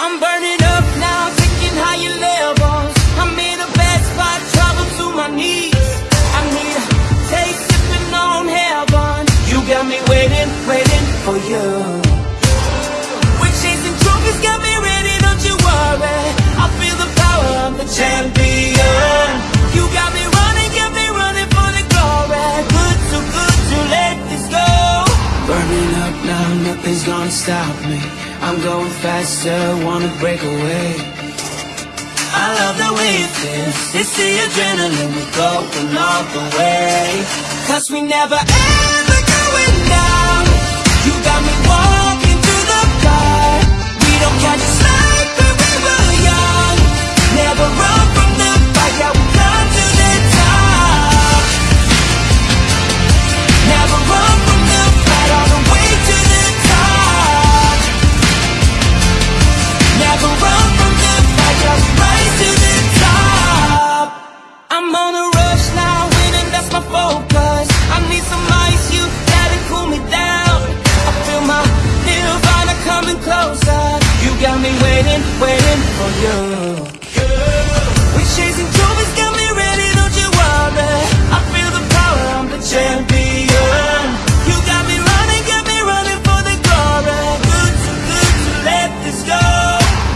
I'm burning up now, taking higher levels. I'm in a bad spot, travel to my knees. I need a taste, sipping on heaven. You got me waiting, waiting for you. We're chasing trophies, got me ready, don't you worry. I feel the power, I'm the champion. You got me running, got me running for the glory. Good, too good to let this go. Burning up now, nothing's gonna stop me. I'm going faster, wanna break away. I love the way it feels. It's the adrenaline, we're going all the way. Cause we never ever going down. You got me walking some ice, you gotta cool me down. I feel my coming closer. You got me waiting, waiting for you. We chasing trophies, got me ready, don't you worry. I feel the power, I'm the champion. You got me running, got me running for the glory. Good, too good to let this go.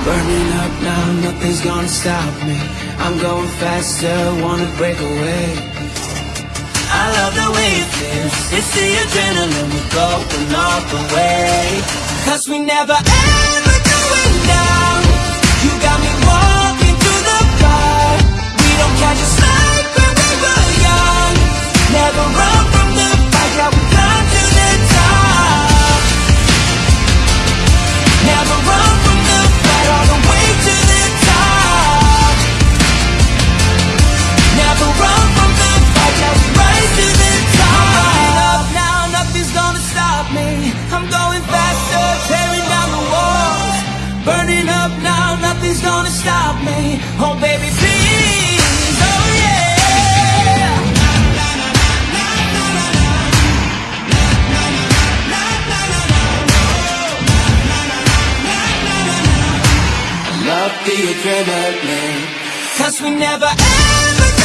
Burning up now, nothing's gonna stop me. I'm going faster, wanna break away. I love the way it feels. It's the adrenaline, we're going all the way. Cause we never ever stop me. Oh baby, please, oh yeah. Love the adrenaline Cause we never ever